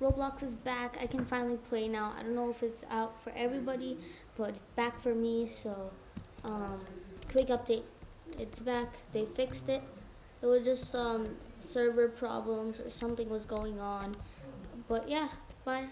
Roblox is back. I can finally play now. I don't know if it's out for everybody, but it's back for me. So, um, quick update. It's back. They fixed it. It was just some server problems or something was going on. But yeah, bye.